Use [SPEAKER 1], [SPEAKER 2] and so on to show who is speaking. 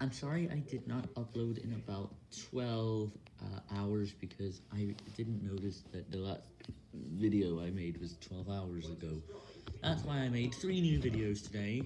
[SPEAKER 1] I'm sorry I did not upload in about 12 uh, hours because I didn't notice that the last video I made was 12 hours ago. That's why I made three new videos today.